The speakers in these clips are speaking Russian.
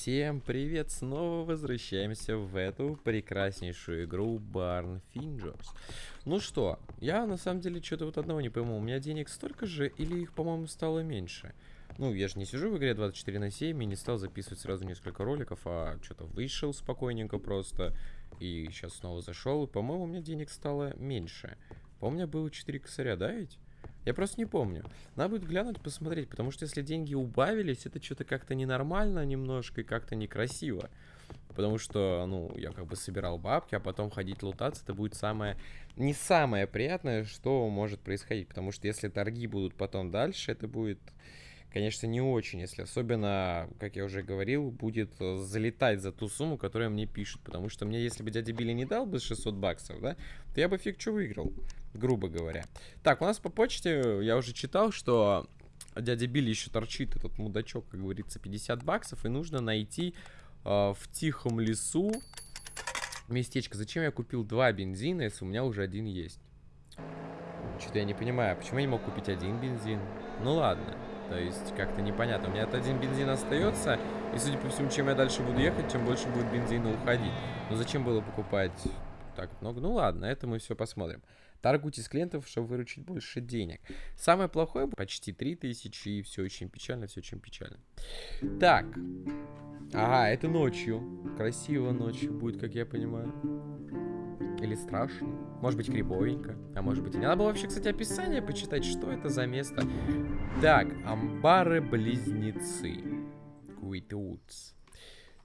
Всем привет! Снова возвращаемся в эту прекраснейшую игру Barn Fingers. Ну что, я на самом деле что-то вот одного не пойму. У меня денег столько же или их, по-моему, стало меньше? Ну, я же не сижу в игре 24 на 7 и не стал записывать сразу несколько роликов, а что-то вышел спокойненько просто. И сейчас снова зашел, по-моему, у меня денег стало меньше. По-моему, у меня было 4 косаря, да ведь? Я просто не помню. Надо будет глянуть, посмотреть, потому что если деньги убавились, это что-то как-то ненормально немножко и как-то некрасиво. Потому что, ну, я как бы собирал бабки, а потом ходить лутаться, это будет самое... Не самое приятное, что может происходить. Потому что если торги будут потом дальше, это будет конечно, не очень, если особенно, как я уже говорил, будет э, залетать за ту сумму, которую мне пишут. Потому что мне, если бы дядя Билли не дал бы 600 баксов, да, то я бы фиг что выиграл, грубо говоря. Так, у нас по почте, я уже читал, что дядя Билли еще торчит, этот мудачок, как говорится, 50 баксов, и нужно найти э, в тихом лесу местечко. Зачем я купил два бензина, если у меня уже один есть? Что-то я не понимаю, почему я не мог купить один бензин? Ну ладно. То есть как-то непонятно. У меня этот один бензин остается, и судя по всему, чем я дальше буду ехать, тем больше будет бензина уходить. Но зачем было покупать так много? Ну ладно, это мы все посмотрим. Торгуйте с клиентов, чтобы выручить больше денег. Самое плохое, почти 3000, и все очень печально, все очень печально. Так. Ага, это ночью. Красиво ночью будет, как я понимаю. Или страшно. Может быть, криповенько. А может быть и не. Надо было вообще, кстати, описание почитать, что это за место. Так, амбары-близнецы. Куитутс.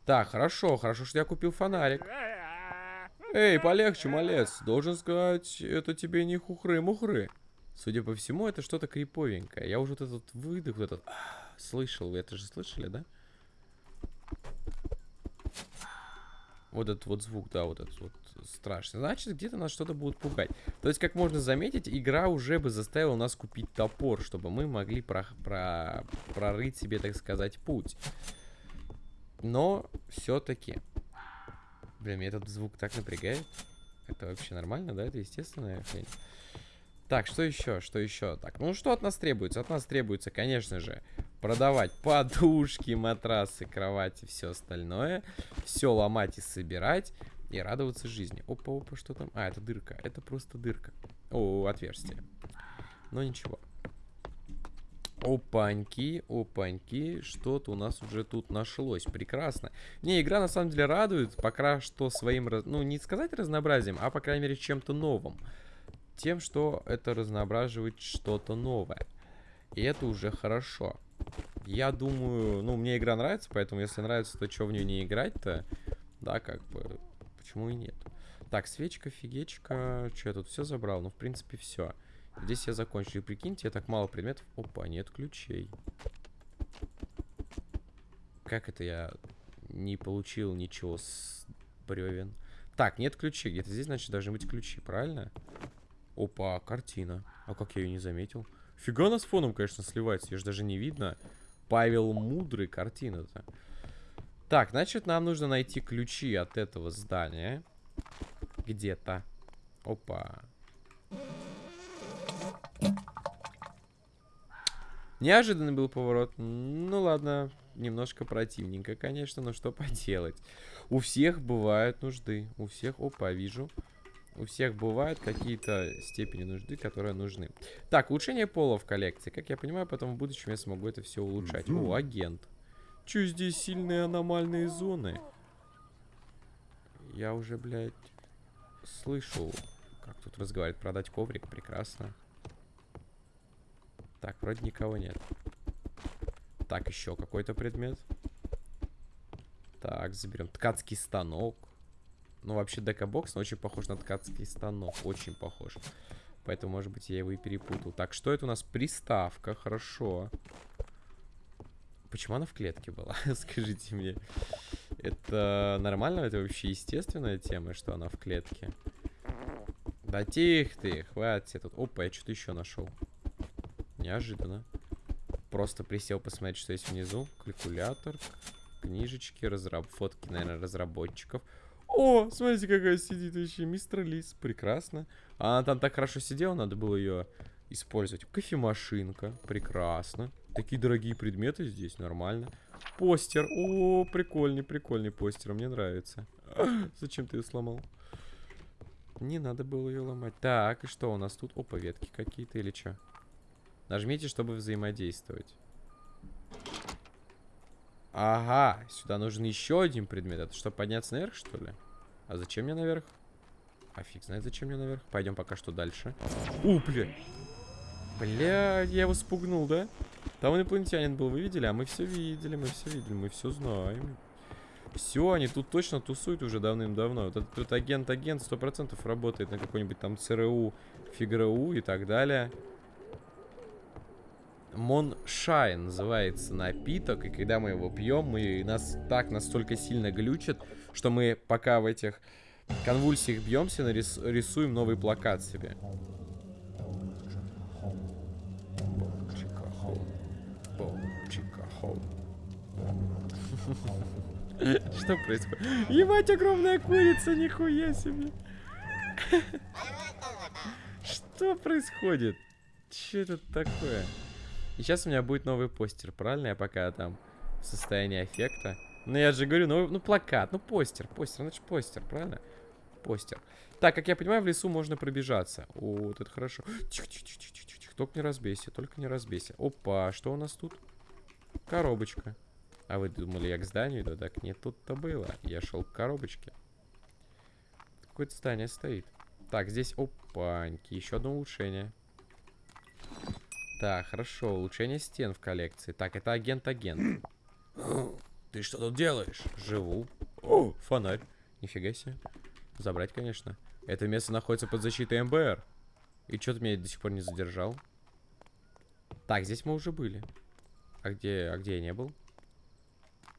Так, хорошо, хорошо, что я купил фонарик. Эй, полегче, малец. Должен сказать, это тебе не хухры-мухры. Судя по всему, это что-то криповенькое. Я уже вот этот выдох, вот этот... Слышал, вы это же слышали, да? Вот этот вот звук, да, вот этот вот страшный. Значит, где-то нас что-то будут пугать. То есть, как можно заметить, игра уже бы заставила нас купить топор, чтобы мы могли про про прорыть себе, так сказать, путь. Но все-таки... Блин, меня этот звук так напрягает. Это вообще нормально, да? Это естественная хрень. Так, что еще? Что еще? Так, ну что от нас требуется? От нас требуется, конечно же, продавать подушки, матрасы, кровати, все остальное. Все ломать и собирать. И радоваться жизни. Опа, опа, что там? А, это дырка. Это просто дырка. О, отверстие. Но ничего. Опаньки, опаньки, что-то у нас уже тут нашлось. Прекрасно. Не, игра на самом деле радует, пока что своим, ну, не сказать разнообразием, а, по крайней мере, чем-то новым. Тем, что это разноображивает что-то новое. И это уже хорошо. Я думаю, ну, мне игра нравится, поэтому, если нравится, то что в нее не играть-то? Да, как бы, почему и нет. Так, свечка, фигечка. Что я тут все забрал? Ну, в принципе, все. Здесь я закончил. И прикиньте, я так мало предметов. Опа, нет ключей. Как это я не получил ничего с бревен? Так, нет ключей. Где-то здесь, значит, должны быть ключи, правильно? Опа, картина. А как я ее не заметил? Фига она с фоном, конечно, сливается. Ее же даже не видно. Павел Мудрый картина-то. Так, значит, нам нужно найти ключи от этого здания. Где-то. Опа. Неожиданный был поворот. Ну ладно, немножко противненько, конечно, но что поделать. У всех бывают нужды. У всех... Опа, вижу. У всех бывают какие-то степени нужды, которые нужны. Так, улучшение пола в коллекции. Как я понимаю, потом в будущем я смогу это все улучшать. О, агент. Че здесь сильные аномальные зоны? Я уже, блядь, слышу, как тут разговаривает. Продать коврик, прекрасно. Так, вроде никого нет. Так, еще какой-то предмет. Так, заберем ткацкий станок. Ну, вообще, декабокс, но очень похож на ткацкий станок. Очень похож. Поэтому, может быть, я его и перепутал. Так, что это у нас? Приставка, хорошо. Почему она в клетке была? Скажите мне. Это нормально? Это вообще естественная тема, что она в клетке? Да тихо ты, хватит тут. Опа, я что-то еще нашел. Неожиданно. Просто присел посмотреть, что есть внизу. Калькулятор, книжечки, разраб... фотки, наверное, разработчиков. О, смотрите, какая сидит вообще, мистер Лис. Прекрасно. Она там так хорошо сидела, надо было ее использовать. Кофемашинка, прекрасно. Такие дорогие предметы здесь, нормально. Постер. О, прикольный, прикольный постер. Мне нравится. Зачем ты ее сломал? Не надо было ее ломать. Так, и что у нас тут? Опа, ветки какие-то или что? Нажмите, чтобы взаимодействовать. Ага, сюда нужен еще один предмет. Это чтобы подняться наверх, что ли? А зачем мне наверх? А фиг знает, зачем мне наверх. Пойдем пока что дальше. У. Бля, я его спугнул, да? Там инопланетянин был, вы видели? А мы все видели, мы все видели, мы все знаем. Все, они тут точно тусуют уже давным-давно. Вот этот, агент-агент сто процентов работает на какой-нибудь там ЦРУ, ФИГРУ и так далее. Moonshine называется напиток, и когда мы его пьем, мы нас так настолько сильно глючит, что мы пока в этих конвульсиях бьемся, нарис, рисуем новый плакат себе. Что происходит? Ебать, огромная курица, нихуя себе. Что происходит? Что это такое? И сейчас у меня будет новый постер, правильно? Я пока там в состоянии эффекта. Ну, я же говорю, ну, ну плакат, ну постер, постер, значит постер, правильно? Постер. Так, как я понимаю, в лесу можно пробежаться. О, вот это хорошо. Тихо, тихо, тихо, тихо, тихо, тихо. Только не разбейся, только не разбейся. Опа, что у нас тут? Коробочка. А вы думали, я к зданию иду? Так нет, тут-то было. Я шел к коробочке. Какое-то здание стоит. Так, здесь, опаньки, еще одно улучшение. Так, хорошо. Улучшение стен в коллекции. Так, это агент-агент. Ты что тут делаешь? Живу. О, фонарь. Нифига себе. Забрать, конечно. Это место находится под защитой МБР. И что ты меня до сих пор не задержал? Так, здесь мы уже были. А где, а где я не был?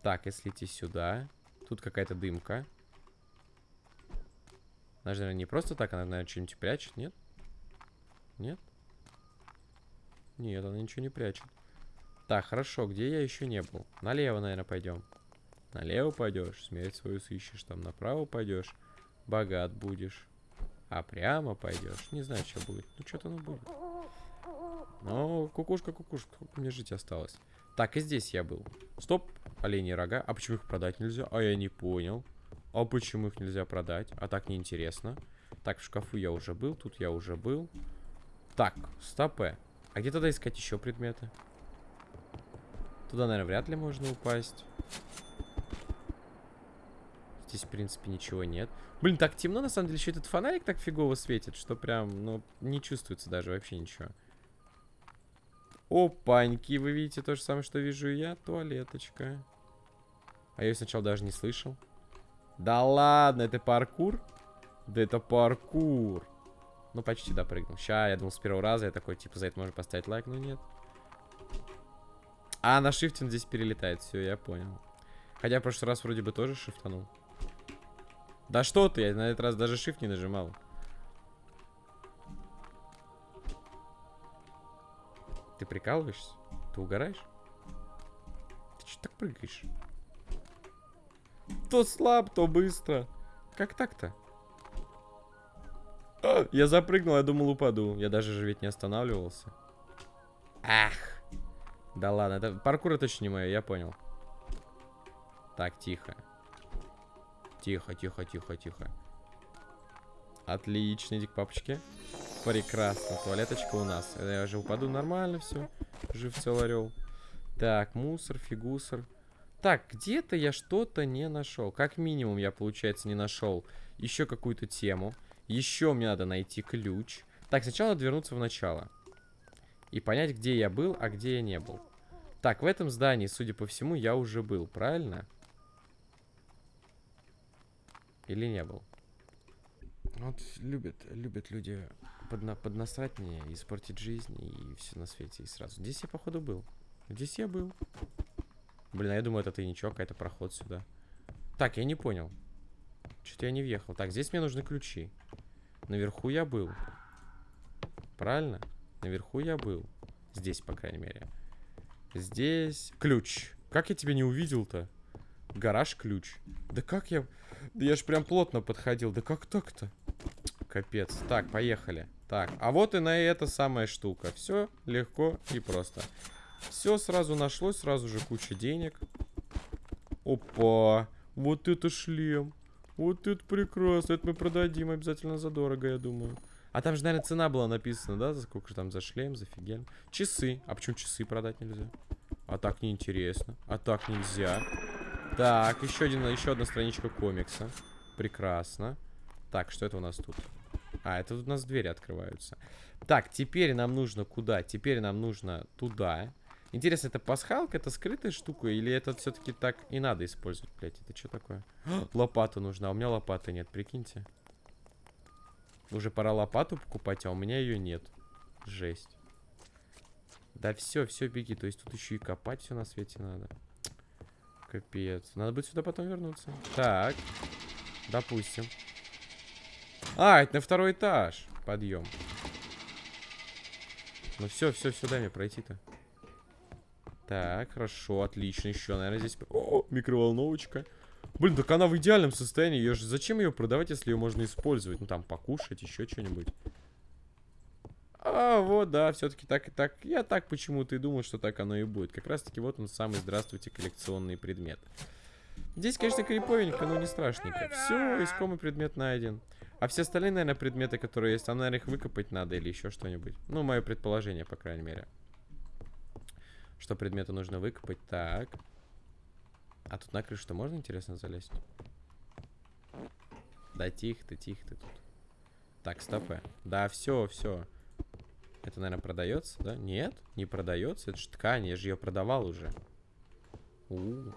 Так, если идти сюда. Тут какая-то дымка. Она же, наверное, не просто так, она, наверное, что-нибудь прячет, нет? Нет? Нет, она ничего не прячет. Так, хорошо, где я еще не был? Налево, наверное, пойдем. Налево пойдешь, смерть свою сыщешь, там направо пойдешь, богат будешь. А прямо пойдешь, не знаю, что будет. Ну, что-то оно будет. Ну, кукушка, кукушка, мне жить осталось? Так, и здесь я был. Стоп, оленьи рога. А почему их продать нельзя? А я не понял. А почему их нельзя продать? А так неинтересно. Так, в шкафу я уже был, тут я уже был. Так, стопе. А где тогда искать еще предметы? Туда, наверное, вряд ли можно упасть. Здесь, в принципе, ничего нет. Блин, так темно, на самом деле, еще этот фонарик так фигово светит, что прям, ну, не чувствуется даже вообще ничего. Опаньки, вы видите то же самое, что вижу я? Туалеточка. А я ее сначала даже не слышал. Да ладно, это паркур? Да это паркур. Ну, почти допрыгнул. Ща, я думал, с первого раза я такой, типа, за это можно поставить лайк, но нет. А, на шифте он здесь перелетает. Все, я понял. Хотя в прошлый раз вроде бы тоже шифтанул. Да что ты, я на этот раз даже shift не нажимал. Ты прикалываешься? Ты угораешь? Ты что так прыгаешь? То слаб, то быстро. Как так-то? Я запрыгнул, я думал упаду. Я даже же ведь не останавливался. Ах. Да ладно, это паркур точно не мое, я понял. Так, тихо. Тихо, тихо, тихо, тихо. Отлично, иди к папочке. Прекрасно, туалеточка у нас. Я же упаду нормально, все. Жив цел орел. Так, мусор, фигусор. Так, где-то я что-то не нашел. Как минимум я, получается, не нашел еще какую-то тему. Еще мне надо найти ключ. Так, сначала надо вернуться в начало. И понять, где я был, а где я не был. Так, в этом здании, судя по всему, я уже был, правильно? Или не был? Вот любят, любят люди подна поднасрать мне, испортить жизнь и все на свете, и сразу. Здесь я, походу, был. Здесь я был. Блин, а я думаю, это тайничок, какой-то проход сюда. Так, я не понял. Что-то я не въехал. Так, здесь мне нужны ключи. Наверху я был. Правильно? Наверху я был. Здесь, по крайней мере. Здесь... Ключ. Как я тебя не увидел-то? Гараж ключ. Да как я... Да я ж прям плотно подходил. Да как так-то? Капец. Так, поехали. Так, а вот и на эта самая штука. Все легко и просто. Все сразу нашлось, сразу же куча денег. Опа. Вот это шлем. Вот это прекрасно. Это мы продадим обязательно задорого, я думаю. А там же, наверное, цена была написана, да? За сколько же там за шлем, за фигель. Часы. А почему часы продать нельзя? А так неинтересно. А так нельзя. Так, еще, один, еще одна страничка комикса. Прекрасно. Так, что это у нас тут? А, это у нас двери открываются. Так, теперь нам нужно куда? Теперь нам нужно туда. Интересно, это пасхалка, это скрытая штука, или это все-таки так и надо использовать, блядь? Это что такое? лопата нужна, а у меня лопаты нет, прикиньте. Уже пора лопату покупать, а у меня ее нет. Жесть. Да все, все, беги. То есть тут еще и копать все на свете надо. Капец. Надо будет сюда потом вернуться. Так. Допустим. А, это на второй этаж. Подъем. Ну все, все, дай мне пройти-то. Так, хорошо, отлично. Еще, наверное, здесь... О, микроволновочка. Блин, так она в идеальном состоянии. Ее же... Зачем ее продавать, если ее можно использовать? Ну, там, покушать, еще что-нибудь. А, вот, да, все-таки так и так. Я так почему-то и думал, что так оно и будет. Как раз-таки вот он самый, здравствуйте, коллекционный предмет. Здесь, конечно, криповенько, но не страшненько. Все, искомый предмет найден. А все остальные, наверное, предметы, которые есть, там, наверное, их выкопать надо или еще что-нибудь. Ну, мое предположение, по крайней мере. Что предметы нужно выкопать. Так. А тут на крышу-то можно, интересно, залезть? Да тихо ты, тихо ты тут. Так, стопы. Да, все, все. Это, наверное, продается, да? Нет, не продается. Это же ткань, я же ее продавал уже. У -у -у.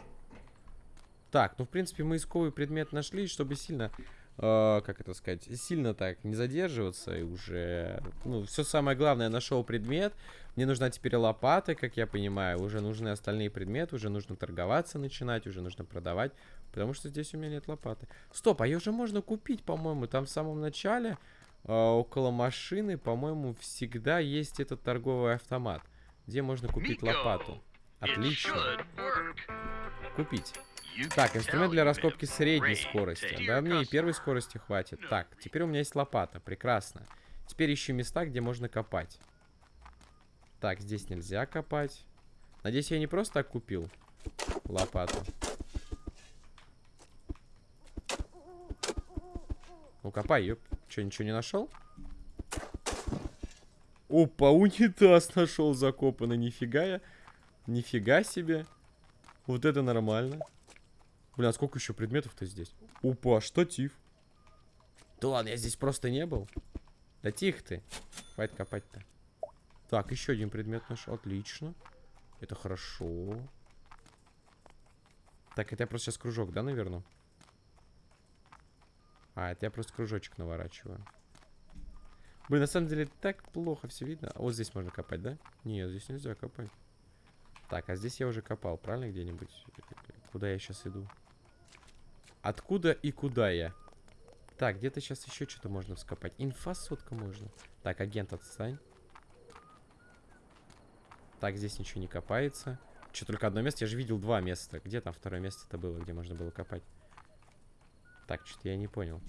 Так, ну, в принципе, мы исковый предмет нашли, чтобы сильно э, как это сказать, сильно так не задерживаться и уже, ну, все самое главное, нашел предмет. Мне нужна теперь лопата, как я понимаю, уже нужны остальные предметы, уже нужно торговаться начинать, уже нужно продавать, потому что здесь у меня нет лопаты. Стоп, а ее уже можно купить, по-моему, там в самом начале, э, около машины, по-моему, всегда есть этот торговый автомат, где можно купить лопату. Отлично. Купить. Так, инструмент для раскопки средней скорости. Да, мне и первой скорости хватит. Так, теперь у меня есть лопата. Прекрасно. Теперь ищу места, где можно копать. Так, здесь нельзя копать. Надеюсь, я не просто так купил лопату. Ну, копай, ёп. Че, ничего не нашел? Опа, унитаз нашел закопанный. Нифига я. Нифига себе. Вот это нормально. Бля, а сколько еще предметов-то здесь? Опа, штатив. Да ладно, я здесь просто не был. Да тихо ты. Хватит копать-то. Так, еще один предмет наш. Отлично. Это хорошо. Так, это я просто сейчас кружок, да, наверное? А, это я просто кружочек наворачиваю. Блин, на самом деле так плохо все видно. А вот здесь можно копать, да? Нет, здесь нельзя копать. Так, а здесь я уже копал, правильно, где-нибудь? Куда я сейчас иду? Откуда и куда я? Так, где-то сейчас еще что-то можно вскопать. Инфа сотка можно. Так, агент, отстань. Так, здесь ничего не копается. Что, только одно место? Я же видел два места. Где там второе место-то было, где можно было копать? Так, что-то я не понял.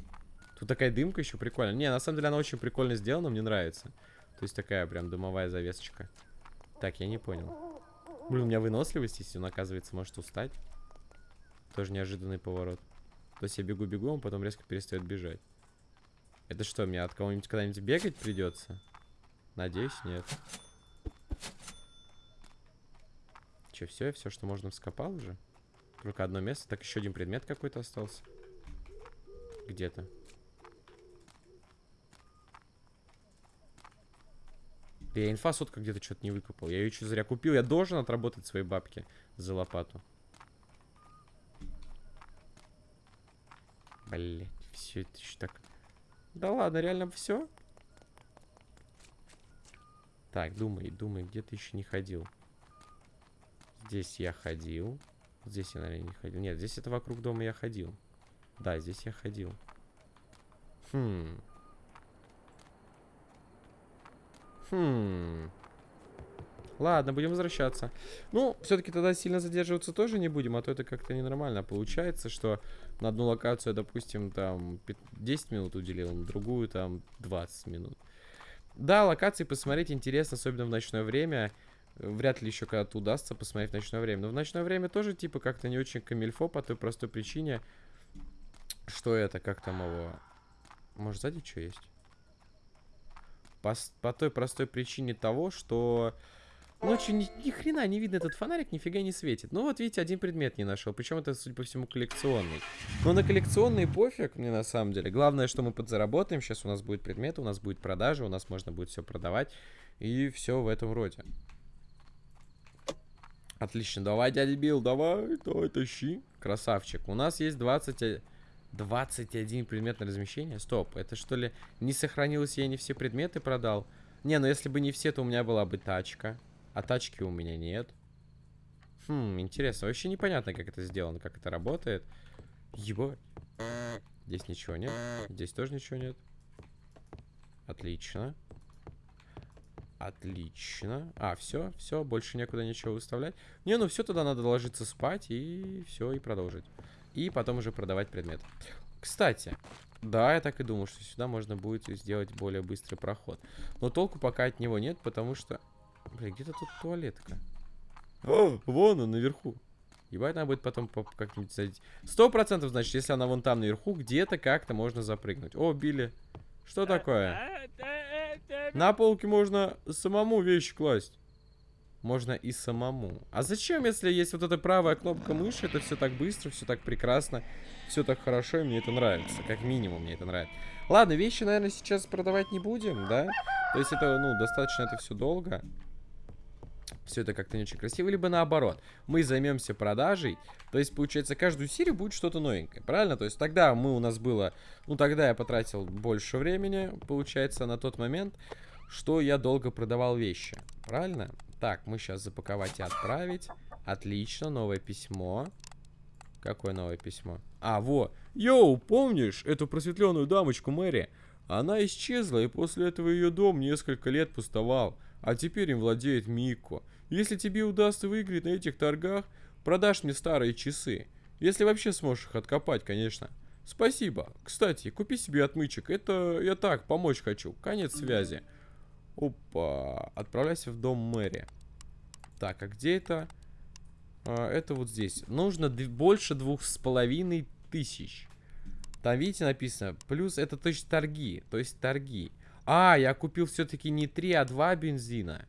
Тут такая дымка еще прикольная. Не, на самом деле она очень прикольно сделана, мне нравится. То есть такая прям дымовая завесочка. Так, я не понял. Блин, у меня выносливость, если он, оказывается, может устать. Тоже неожиданный поворот. То есть я бегу-бегу, он потом резко перестает бежать. Это что, мне от кого-нибудь когда-нибудь бегать придется? Надеюсь, нет. Че, все, все, что можно вскопал уже? Только одно место. Так, еще один предмет какой-то остался. Где-то. Да я инфа сотка где-то что-то не выкопал. Я ее что зря купил. Я должен отработать свои бабки за лопату. Блять, все это еще так... Да ладно, реально все? Так, думай, думай, где ты еще не ходил? Здесь я ходил. Здесь я, наверное, не ходил. Нет, здесь это вокруг дома я ходил. Да, здесь я ходил. Хм. Хм. Ладно, будем возвращаться. Ну, все-таки тогда сильно задерживаться тоже не будем, а то это как-то ненормально. Получается, что на одну локацию, допустим, там 10 минут уделил, на другую там 20 минут. Да, локации посмотреть интересно, особенно в ночное время. Вряд ли еще когда-то удастся посмотреть в ночное время. Но в ночное время тоже, типа, как-то не очень камильфо по той простой причине, что это, как там его... Может, сзади что есть? По, по той простой причине того, что ночью ни, ни хрена не видно этот фонарик, нифига не светит. Ну вот видите, один предмет не нашел. Причем это, судя по всему, коллекционный. Но на коллекционный пофиг мне на самом деле. Главное, что мы подзаработаем. Сейчас у нас будет предмет, у нас будет продажа, у нас можно будет все продавать. И все в этом роде. Отлично, давай, дядя Билл, давай, давай, тащи. Красавчик. У нас есть 20... 21 предмет на размещение? Стоп, это что ли не сохранилось, я не все предметы продал? Не, ну если бы не все, то у меня была бы тачка. А тачки у меня нет. Хм, интересно. Вообще непонятно, как это сделано, как это работает. Ебать. Здесь ничего нет. Здесь тоже ничего нет. Отлично. Отлично. А, все, все, больше некуда ничего выставлять. Не, ну все, тогда надо ложиться спать и все, и продолжить. И потом уже продавать предмет. Кстати, да, я так и думал, что сюда можно будет сделать более быстрый проход. Но толку пока от него нет, потому что... Блин, где-то тут туалетка. О, вон он, наверху. Ебать, надо будет потом как-нибудь зайти. Сто процентов, значит, если она вон там наверху, где-то как-то можно запрыгнуть. О, Билли. Что такое? На полке можно самому вещи класть. Можно и самому. А зачем, если есть вот эта правая кнопка мыши, это все так быстро, все так прекрасно, все так хорошо, и мне это нравится. Как минимум мне это нравится. Ладно, вещи, наверное, сейчас продавать не будем, да? То есть это, ну, достаточно это все долго. Все это как-то не очень красиво. Либо наоборот, мы займемся продажей. То есть, получается, каждую серию будет что-то новенькое. Правильно? То есть тогда мы у нас было... Ну, тогда я потратил больше времени, получается, на тот момент, что я долго продавал вещи. Правильно? Так, мы сейчас запаковать и отправить. Отлично, новое письмо. Какое новое письмо? А, во. Йоу, помнишь эту просветленную дамочку Мэри? Она исчезла, и после этого ее дом несколько лет пустовал. А теперь им владеет Мико. Если тебе удастся выиграть на этих торгах, продашь мне старые часы. Если вообще сможешь их откопать, конечно. Спасибо. Кстати, купи себе отмычек. Это я так, помочь хочу. Конец связи. Опа. Отправляйся в дом мэри. Так, а где это? А, это вот здесь. Нужно больше двух с половиной тысяч. Там, видите, написано. Плюс это то есть торги. То есть торги. А, я купил все-таки не три, а два бензина.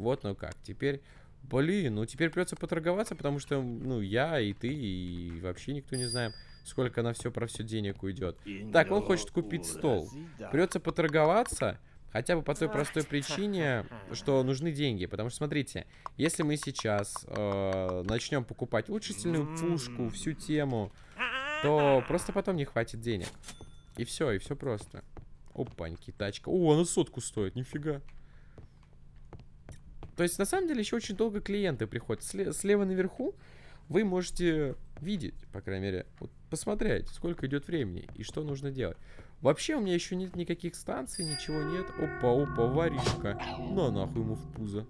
Вот, ну как. Теперь, блин, ну теперь придется поторговаться, потому что, ну, я и ты, и вообще никто не знаем, сколько на все про все денег уйдет. Так, он хочет купить стол. Придется поторговаться. Хотя бы по той простой причине, что нужны деньги. Потому что, смотрите, если мы сейчас э, начнем покупать вычислительную пушку, всю тему, то просто потом не хватит денег. И все, и все просто. Опаньки, тачка. О, она сотку стоит, нифига. То есть, на самом деле, еще очень долго клиенты приходят. Сле слева наверху вы можете видеть, по крайней мере, вот посмотреть, сколько идет времени и что нужно делать. Вообще у меня еще нет никаких станций, ничего нет. Опа, опа, воришка. Ну, нахуй ему в пузо.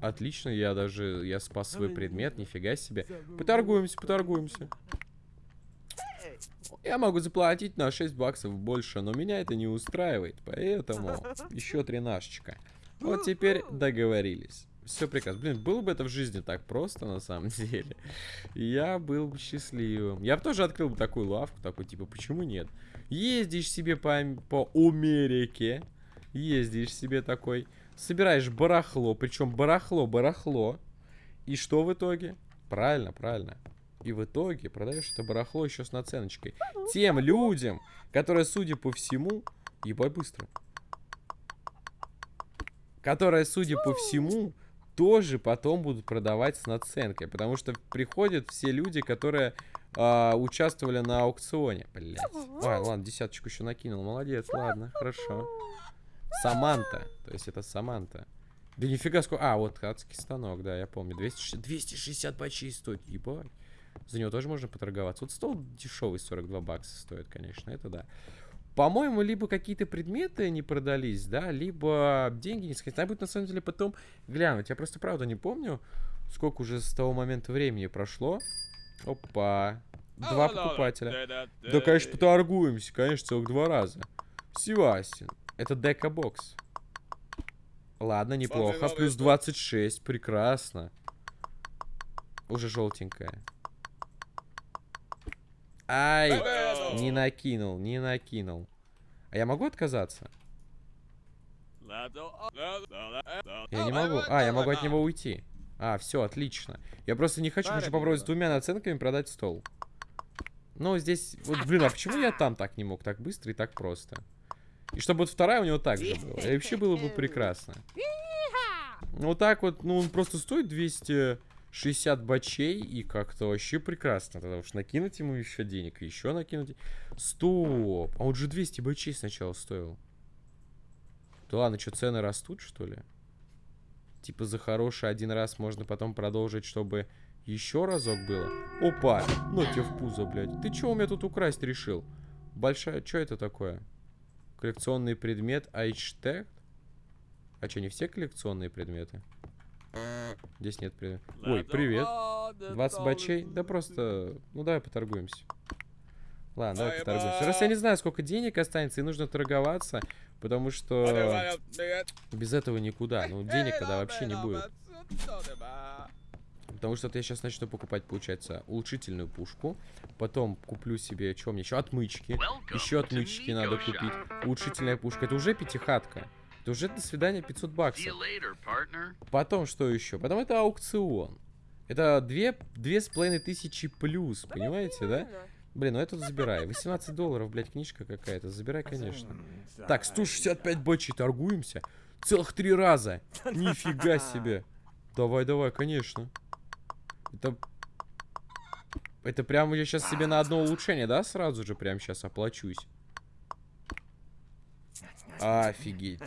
Отлично, я даже, я спас свой предмет, нифига себе. Поторгуемся, поторгуемся. Я могу заплатить на 6 баксов больше, но меня это не устраивает, поэтому еще тринашечка. Вот теперь договорились. Все прекрасно. Блин, было бы это в жизни так просто, на самом деле. Я был бы счастливым. Я бы тоже открыл бы такую лавку, такой, типа, почему нет? Ездишь себе по, по Америке. Ездишь себе такой. Собираешь барахло. Причем барахло, барахло. И что в итоге? Правильно, правильно. И в итоге продаешь это барахло еще с наценочкой. Тем людям, которые, судя по всему... Ебать быстро. Которые, судя по всему, тоже потом будут продавать с наценкой. Потому что приходят все люди, которые а, участвовали на аукционе. Блять. Ой, ладно, десяточку еще накинул. Молодец, ладно, хорошо. Саманта. То есть это Саманта. Да нифига сколько... А, вот адский станок, да, я помню. 260, 260 почти стоит. Ебать. За него тоже можно поторговаться. Вот стол дешевый, 42 бакса стоит, конечно, это да. По-моему, либо какие-то предметы не продались, да, либо деньги не сказать. Надо будет, на самом деле, потом глянуть. Я просто, правда, не помню, сколько уже с того момента времени прошло. Опа. Два покупателя. Да, конечно, поторгуемся. Конечно, целых два раза. Севастин. Это дека-бокс. Ладно, неплохо. Плюс 26. Прекрасно. Уже желтенькая. Ай! Не накинул, не накинул. А я могу отказаться? Я не могу. А, я могу от него уйти. А, все, отлично. Я просто не хочу, хочу попробовать с двумя наценками продать стол. Но здесь... Вот, блин, а почему я там так не мог? Так быстро и так просто. И чтобы вот вторая у него так же была. И вообще было бы прекрасно. Ну, вот так вот, ну, он просто стоит 260 бачей, и как-то вообще прекрасно. Тогда уж накинуть ему еще денег, еще накинуть. Стоп! А он же 200 бачей сначала стоил. Да ладно, что, цены растут, что ли? Типа за хороший один раз можно потом продолжить, чтобы еще разок было. Опа! Ну тебе в пузо, блядь. Ты чего у меня тут украсть решил? Большая... Что это такое? Коллекционный предмет Айчтег? А что, не все коллекционные предметы? Здесь нет предметов. Ой, привет. 20 бачей? Да просто... Ну, давай поторгуемся. Ладно, давай поторгуемся. Раз я не знаю, сколько денег останется, и нужно торговаться, потому что без этого никуда. Ну, денег тогда вообще не будет. Потому что я сейчас начну покупать, получается, улучшительную пушку. Потом куплю себе, что мне еще? Отмычки. Еще отмычки надо купить. Улучшительная пушка. Это уже пятихатка. Это уже до свидания 500 баксов. Потом что еще? Потом это аукцион. Это две, две с половиной тысячи плюс, понимаете, да? Блин, ну это забирай. 18 долларов, блядь, книжка какая-то. Забирай, конечно. Так, 165 бочей торгуемся. Целых три раза. Нифига себе. Давай, давай, конечно. Это... Это прям я сейчас себе на одно улучшение, да, сразу же прям сейчас оплачусь. Офигеть.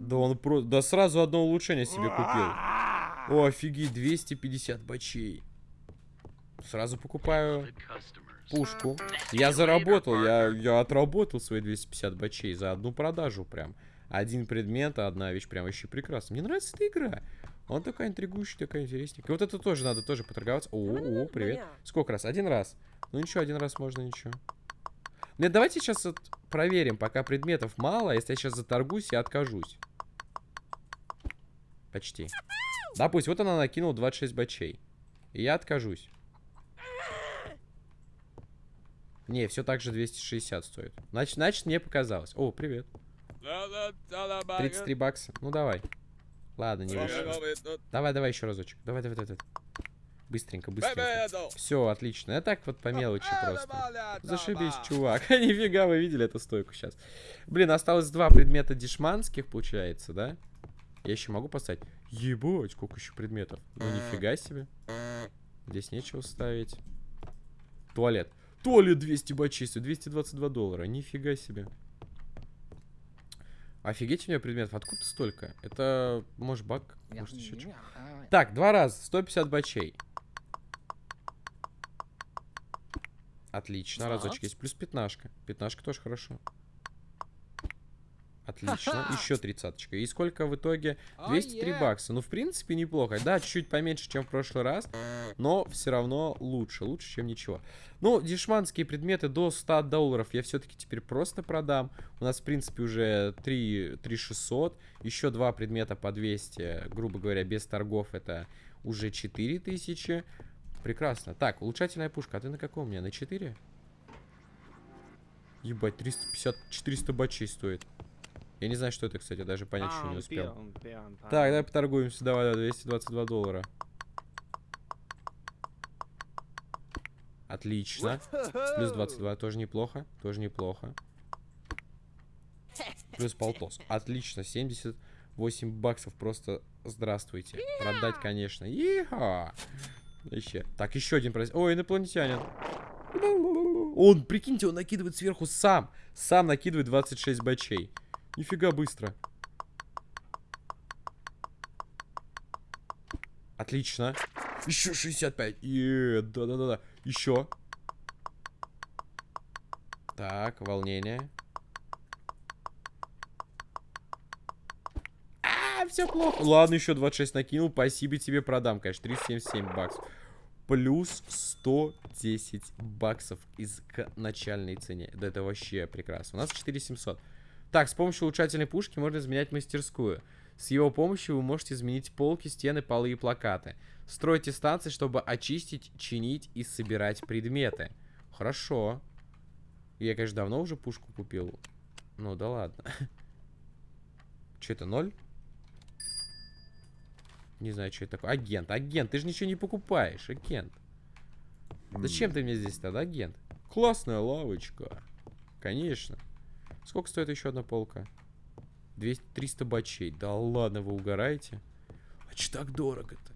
Да он просто... Да сразу одно улучшение себе купил. О, офигеть, 250 бачей. Сразу покупаю пушку. Я заработал, я, я отработал свои 250 бачей за одну продажу прям. Один предмет, одна вещь прям вообще прекрасно. Мне нравится эта игра. Он такая интригующая, такая интересненькая. Вот это тоже надо тоже поторговаться. О, о, привет. Сколько раз? Один раз. Ну ничего, один раз можно, ничего. Нет, давайте сейчас вот проверим, пока предметов мало. Если я сейчас заторгуюсь, я откажусь. Почти. Да, пусть. Вот она накинула 26 бачей. И я откажусь. Не, все так же 260 стоит. Значит, значит, мне показалось. О, привет. 33 бакса. Ну, давай. Ладно, не вышло. Давай, давай еще разочек. Давай, давай, давай. Быстренько, быстренько. Все, отлично. Я так вот по мелочи просто. Зашибись, чувак. Нифига, вы видели эту стойку сейчас. Блин, осталось два предмета дешманских, получается, да? Я еще могу поставить? Ебать, сколько еще предметов. Ну, нифига себе. Здесь нечего ставить. Туалет. Туалет 200 бачей, 222 доллара. Нифига себе. Офигеть у меня предметов. Откуда столько? Это, может, баг? Может, еще что? Так, два раза. 150 бачей. Отлично, разочек есть. Плюс пятнашка. Пятнашка тоже хорошо. Отлично. Еще тридцаточка. И сколько в итоге? 203 oh, yeah. бакса. Ну, в принципе, неплохо. Да, чуть-чуть поменьше, чем в прошлый раз. Но все равно лучше. Лучше, чем ничего. Ну, дешманские предметы до 100 долларов я все-таки теперь просто продам. У нас, в принципе, уже 3, 3 600. Еще два предмета по 200. Грубо говоря, без торгов это уже 4000. Прекрасно. Так, улучшательная пушка. А ты на каком у меня? На 4? Ебать, 350, 400 бачей стоит. Я не знаю, что это, кстати, даже понять еще не успел. Так, давай поторгуемся. Давай, давай, 222 доллара. Отлично. Плюс 22, тоже неплохо. Тоже неплохо. Плюс полтос. Отлично, 78 баксов. Просто здравствуйте. Продать, конечно. Иха! Еще. Так, еще один праздник. Ой, инопланетянин. Он, прикиньте, он накидывает сверху сам. Сам накидывает 26 бачей. Нифига быстро. Отлично. Еще 65. Да-да-да-да. Еще. Так, волнение. А, все плохо. Ладно, еще 26 накинул. Спасибо тебе продам, конечно. 377 баксов. Плюс 110 баксов из к начальной цене. Да это вообще прекрасно. У нас 4700. Так, с помощью улучшательной пушки можно изменять мастерскую. С его помощью вы можете изменить полки, стены, полы и плакаты. Стройте станции, чтобы очистить, чинить и собирать предметы. Хорошо. Я, конечно, давно уже пушку купил. Ну да ладно. Что это, ноль? Не знаю, что это такое. Агент, агент, ты же ничего не покупаешь, агент. Зачем ты мне здесь тогда, агент? Классная лавочка. Конечно. Сколько стоит еще одна полка? 200, 300 бачей. Да ладно, вы угораете? А че так дорого-то?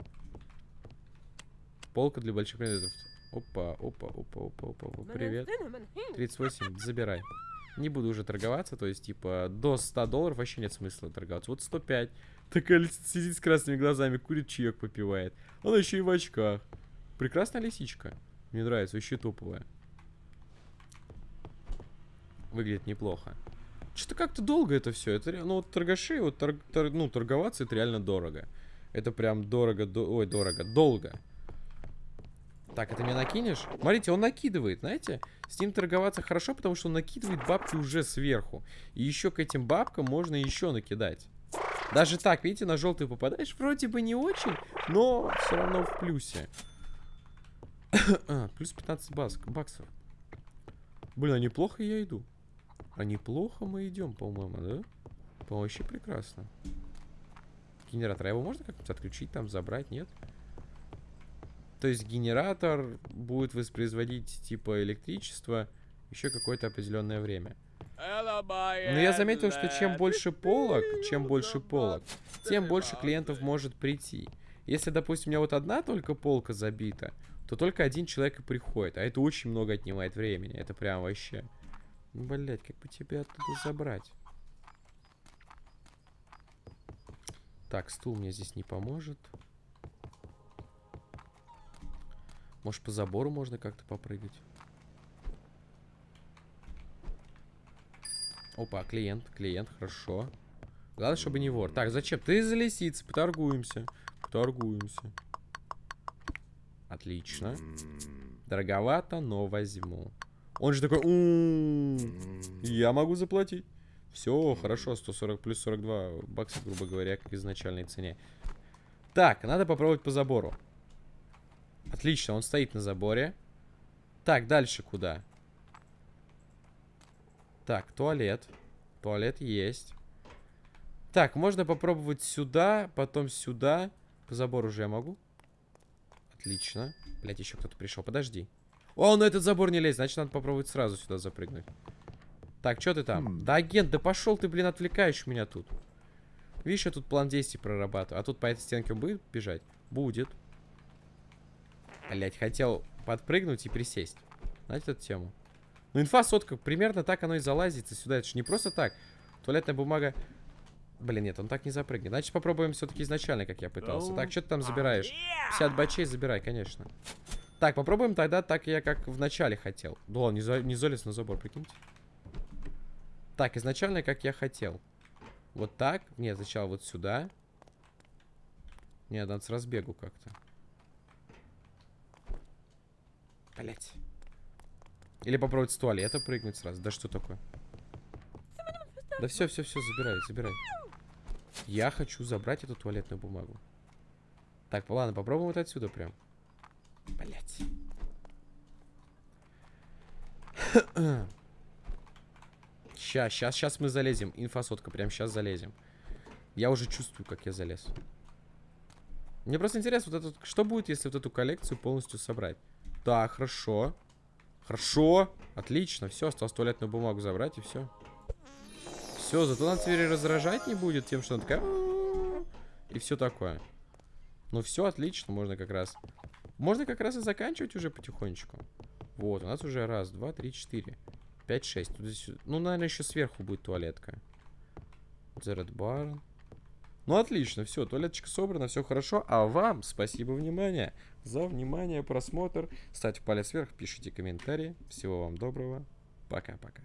Полка для больших предметов. Опа, опа, опа, опа, опа, опа. Привет. 38, забирай. Не буду уже торговаться, то есть, типа, до 100 долларов вообще нет смысла торговаться. Вот 105. Такая сидит с красными глазами, курит чаек попивает. Она еще и в очках. Прекрасная лисичка. Мне нравится, вообще топовая. Выглядит неплохо. Что-то как-то долго это все. Это, ну, вот торгаши, вот торг, торг, ну, торговаться это реально дорого. Это прям дорого, до, ой, дорого, долго. Так, это мне накинешь? Смотрите, он накидывает, знаете? С ним торговаться хорошо, потому что он накидывает бабки уже сверху. И еще к этим бабкам можно еще накидать. Даже так, видите, на желтый попадаешь, вроде бы не очень, но все равно в плюсе. а, плюс 15 баск, баксов. Блин, а неплохо я иду. А неплохо мы идем, по-моему, да? По-моему, вообще прекрасно. Генератор, а его можно как-то отключить, там, забрать, нет? То есть генератор будет воспроизводить, типа, электричество еще какое-то определенное время. Но я заметил, что чем больше полок, чем больше полок, тем больше клиентов может прийти. Если, допустим, у меня вот одна только полка забита, то только один человек и приходит. А это очень много отнимает времени. Это прям вообще... Блять, как бы тебя оттуда забрать? Так, стул мне здесь не поможет. Может, по забору можно как-то попрыгать? Опа, клиент, клиент, хорошо. Главное, чтобы не вор. Так, зачем? Ты за лисицы, поторгуемся. Поторгуемся. Отлично. Дороговато, но возьму. Он же такой, я могу заплатить. Все, хорошо, 140 плюс 42 бакса, грубо говоря, как изначальной цене. Так, надо попробовать по забору. Отлично, он стоит на заборе. Так, дальше куда? Так, туалет. Туалет есть. Так, можно попробовать сюда, потом сюда. По забору уже я могу? Отлично. Блять, еще кто-то пришел. Подожди. О, на этот забор не лезь. Значит, надо попробовать сразу сюда запрыгнуть. Так, что ты там? Mm. Да, агент, да пошел ты, блин, отвлекаешь меня тут. Видишь, я тут план действий прорабатываю. А тут по этой стенке он будет бежать? Будет. Блять, хотел подпрыгнуть и присесть. Знаете эту тему? Ну, инфа сотка, примерно так оно и залазится сюда. Это же не просто так. Туалетная бумага Блин, нет, он так не запрыгнет. Значит, попробуем все-таки изначально, как я пытался. Так, что ты там забираешь? 50 бачей забирай, конечно. Так, попробуем тогда так, я как в начале хотел. Да, не, за, не залез на забор, прикиньте. Так, изначально, как я хотел. Вот так. Нет, сначала вот сюда. Нет, надо с разбегу как-то. Блять. Или попробовать с туалета прыгнуть сразу. Да что такое? Да все, все, все, забирай, забирай. Я хочу забрать эту туалетную бумагу. Так, ладно, попробуем вот отсюда прям. Блять. Сейчас, сейчас, сейчас мы залезем. Инфосотка, прям сейчас залезем. Я уже чувствую, как я залез. Мне просто интересно, вот этот, что будет, если вот эту коллекцию полностью собрать? Так, хорошо. Хорошо. Отлично. Все, осталось туалетную бумагу забрать и все. Все, зато она теперь раздражать не будет тем, что она такая... И все такое. Ну все, отлично, можно как раз... Можно как раз и заканчивать уже потихонечку. Вот, у нас уже раз, два, три, четыре. Пять, шесть. Ну, наверное, еще сверху будет туалетка. Зерет бар. Ну, отлично, все, туалеточка собрана, все хорошо. А вам спасибо внимание за внимание, просмотр. Ставьте палец вверх, пишите комментарии. Всего вам доброго. Пока-пока.